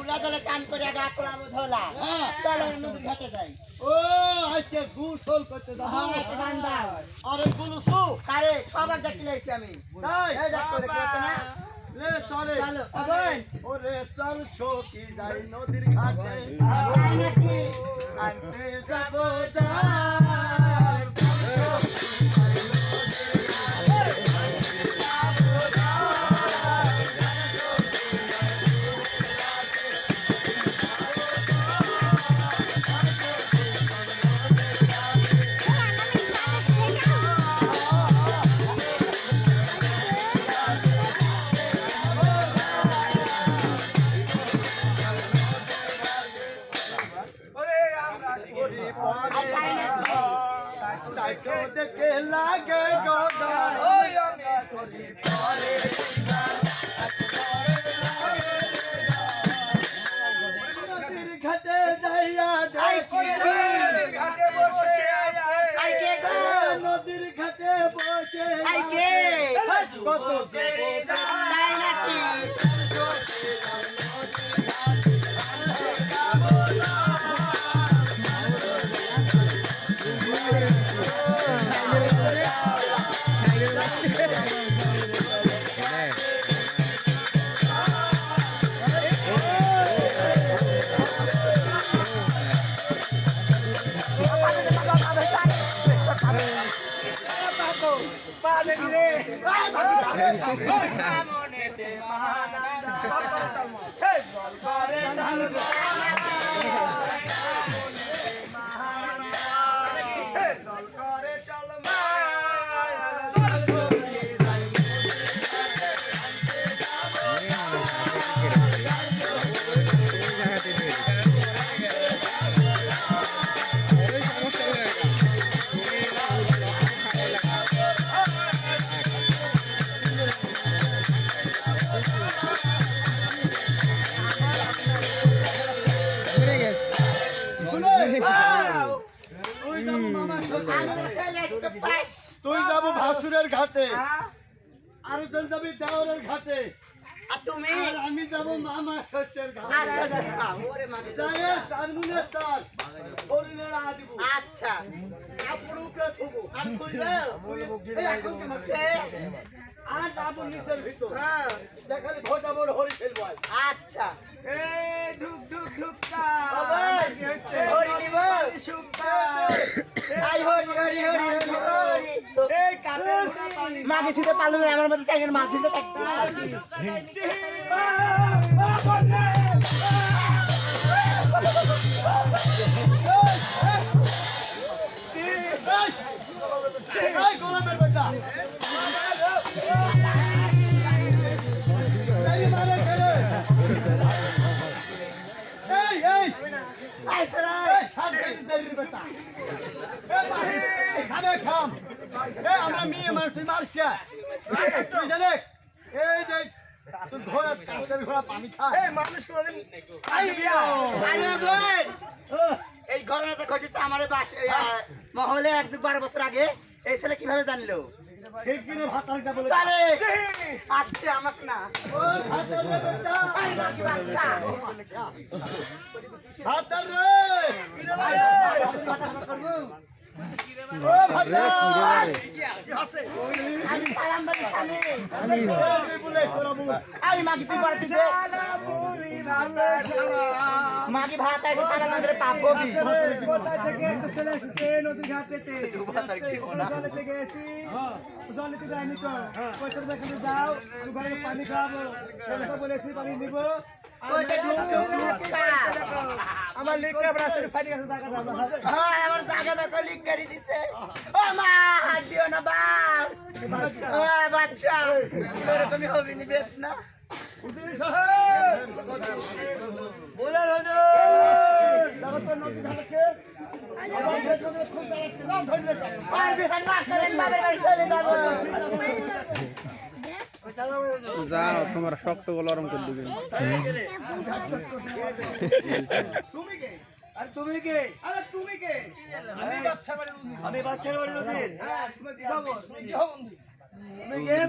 খোলা জলে চান করে আগে আকলাম ধোলা। চলো নদীর ঘাটে যাই। ও আজকে গোসল করতে যাব। হ্যাঁ, গান দাও। আরে গুলুসু। কারে? সবার দেখতে লাইছি আমি। তাই এই দেখো দেখতে না? রে চলে। চলো সবাই। ওরে চল সখী যাই নদীর ঘাটে। আনতে কত যুবক তাই নাকি তুই যাব মামার সাথে আমার ছেলে একটু পাস তুই যাব ভাসুরের ঘাটে? আর তুই যাবি দেওয়ারের ঘাটে। আর তুমি? আমি যাব মামার শস্যের আচ্ছা ঘাটে আচ্ছা। মাগে যাই তার মুনে তার আচ্ছা। হ্যাঁ। আচ্ছা ঢুক ঢুক ঢুক আবার হরি নিব আই হরি হরি হরি হরি হরি এই কাঠের মুখা পানি মাগে ছিতে পারল না আমার মধ্যে চাইছেন মাছ দিতে থাকছে গোলামের বেটা এই এই আমরা মেয়ে মানুষ তুই মারছে তুই জানে এই যে ঘোড়া কাছের ঘোড়া পানি এই মানুষ কোনদিন ঘটেছে আমার বাস মহলে এক দু বারো বছর আগে এই ছেলে কীভাবে জানলো? আসছে আমাকে না ও ভাতাল রে বেটা আই নাকি বাচ্চা ভাতাল রে ও ভাতাল আমি সালাম বলি এই বলে তোরা বল মাগি তুই মাগি ভাত আইছে সালাম আন্দরে পাপ হবি কোথা থেকে চলে এসেছে নদীর ঘাটেতে জলে থেকে এসি জলে থেকে আনি তো। পয়সা দেখানে যাও আমি ঘরে পানি বলেছি নিব ঢুক ঢুক ঢুকটা আমার ফাটি গেছে টাকা হ্যাঁ আমার জায়গাটা কলিক করে দিছে। ও মা হাত দিও না বাপ ও বাচ্চা। এরকমই হবি নি? বেশ না বলে যাও তোমার শক্তগুলো নরম করে দিবেন। আর তুমি কে? আরে তুমি কে? আমি বাচ্চার বাড়ি নদীর আমি বাচ্চার বাড়ি নদীর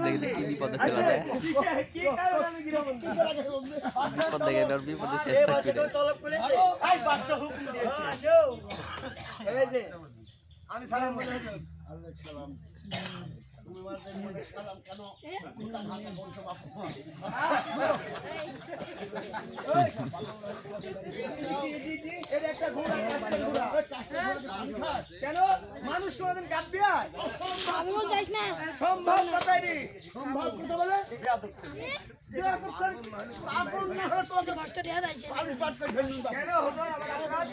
দেখলে কি বিপদে ফেলা যায়? বিপদ দেখে এবার বিপদে শেষ এই থাকবে বাচ্চা কেউ তলব করেছে। এই বাচ্চা হুকুম দিয়েছে আসো। এই যে আমি সালাম বলে। এর একটা ঘোড়া। কেন মানুষ কোনদিন কাটবি আর? সম্ভব কথাই নেই সম্ভব কথা বলে। কেন হতো আমার অপরাধ?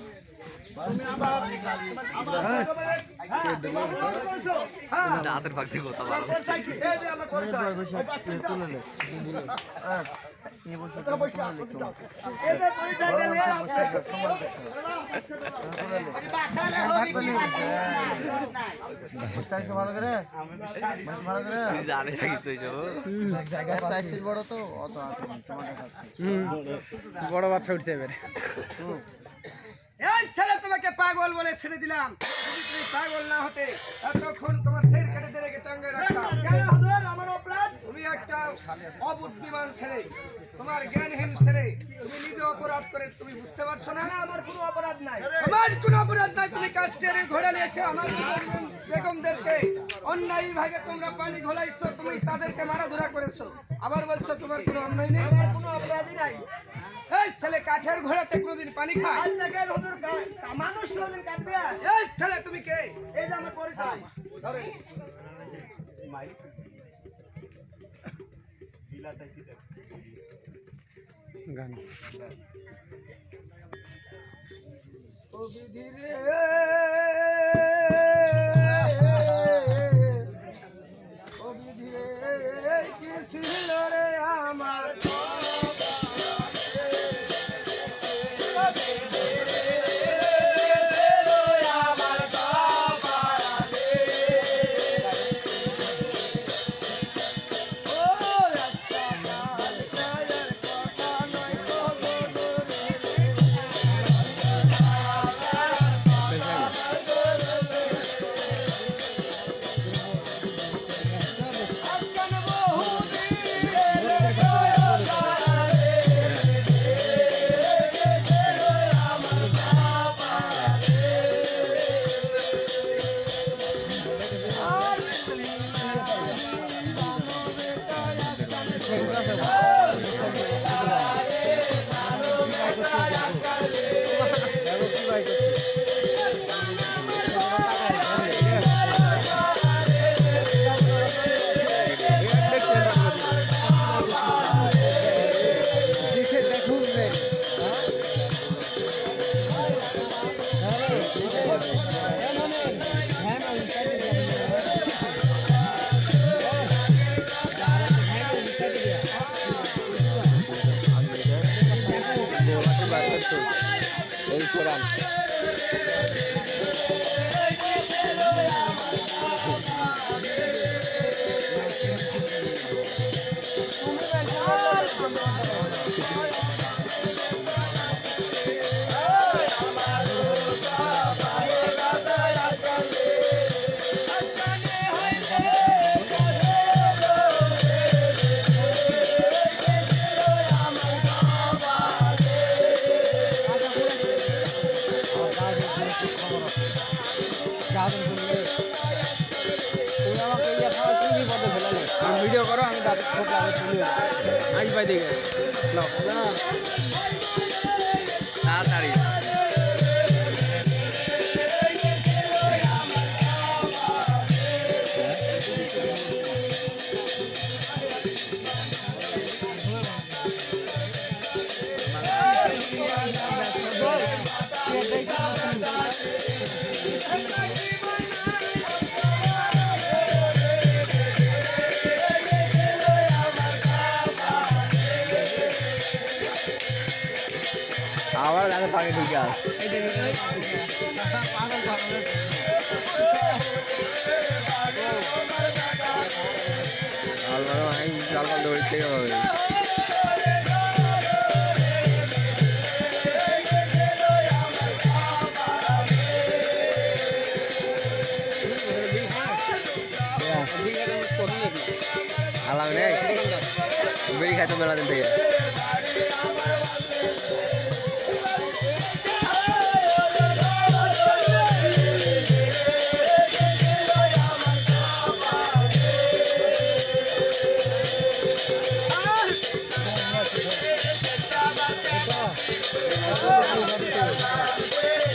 হ্যাঁ, হাতের ফাঁক দিয়ে কথা বলো বাচ্চা? ভালো করে? ভালো করে? জানে থাকিস তো এইসব সাইজ বড় তো অত বড় বাচ্চা উঠছে এবারে। এই ছেলে তোমাকে পাগল বলে ছেড়ে দিলাম। যদি তুমি পাগল না হতে এতক্ষণ তোমার ছেড় কেটে দিয়ে রেখে রাখতাম। অবুদ্ধিমান ছেলে। তোমার জ্ঞানহীন ছেলে তুমি নিজে অপরাধ করে তুমি বুঝতে পারছ না? আমার কোনো অপরাধ নাই। আমার কোনো অপরাধ নাই তুমি কাস্টের ঘোড়া নিয়ে এসে আমার বেগমদেরকে অন্যায় ভাগে তোমরা পানি ঘোলাইছো তুমি তাদেরকে মারা ধরা করেছ। আবার বলছো তোমার কোনো অন্যায় নেই? আমার কোনো অপরাধই নাই। এই ছেলে কাঠের ঘোড়াতে কোনোদিন পানি খায়? মানুষ কোনোদিন কাটবে? এই ছেলে তুমি কে? এই যে আমার পরিচয়। গান। ছিল রে আমার এই কোরআন দিকে। নাও। তাড়াতাড়ি। পানি ঢুকে আসে। জাল ফাল ধরতে হবে। আলাম নেই বেরি খাইতো মেলা দিন থেকে। Vamos, vamos.